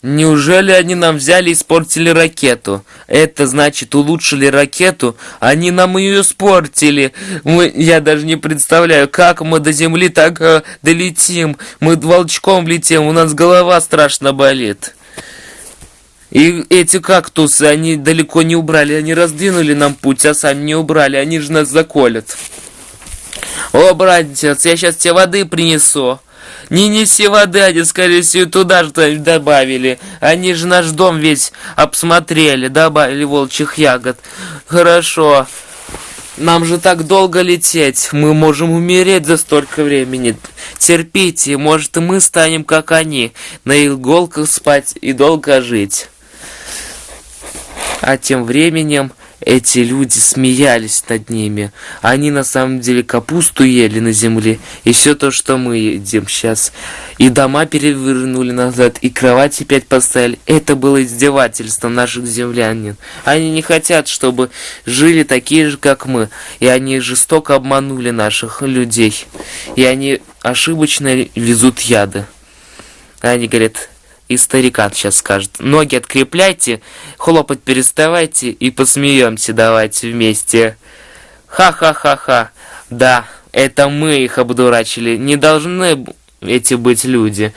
Неужели они нам взяли и испортили ракету? Это значит, улучшили ракету? Они нам ее испортили. Мы, я даже не представляю, как мы до Земли так э, долетим. Мы волчком летим, у нас голова страшно болит. И эти кактусы, они далеко не убрали, они раздвинули нам путь, а сами не убрали, они же нас заколят. О, братец, я сейчас тебе воды принесу. Не неси воды, они, скорее всего, туда же добавили. Они же наш дом весь обсмотрели, добавили волчьих ягод. Хорошо. Нам же так долго лететь. Мы можем умереть за столько времени. Терпите, может и мы станем как они, на иголках спать и долго жить. А тем временем эти люди смеялись над ними. Они на самом деле капусту ели на земле, и все то, что мы едим сейчас. И дома перевернули назад, и кровати опять поставили. Это было издевательство наших землянин. Они не хотят, чтобы жили такие же, как мы. И они жестоко обманули наших людей. И они ошибочно везут яды. Они говорят, и старикан сейчас скажет. Ноги открепляйте, хлопать переставайте и посмеемся давайте вместе. Ха-ха-ха-ха. Да, это мы их обдурачили. Не должны эти быть люди.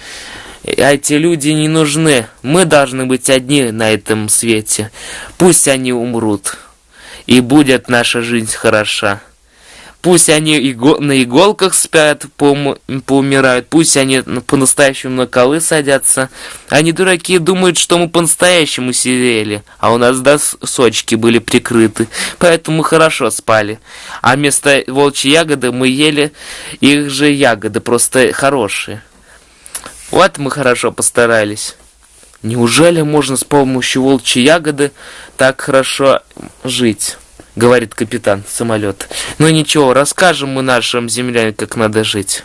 Эти люди не нужны. Мы должны быть одни на этом свете. Пусть они умрут. И будет наша жизнь хороша. Пусть они иго на иголках спят, поум поумирают, пусть они по-настоящему на колы садятся. Они дураки думают, что мы по-настоящему сидели, а у нас досочки были прикрыты, поэтому хорошо спали. А вместо волчьей ягоды мы ели их же ягоды, просто хорошие. Вот мы хорошо постарались. Неужели можно с помощью волчьей ягоды так хорошо жить? — говорит капитан самолета. «Ну ничего, расскажем мы нашим землянам, как надо жить».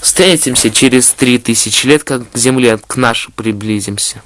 Встретимся через три тысячи лет, как к Земле к нашей приблизимся.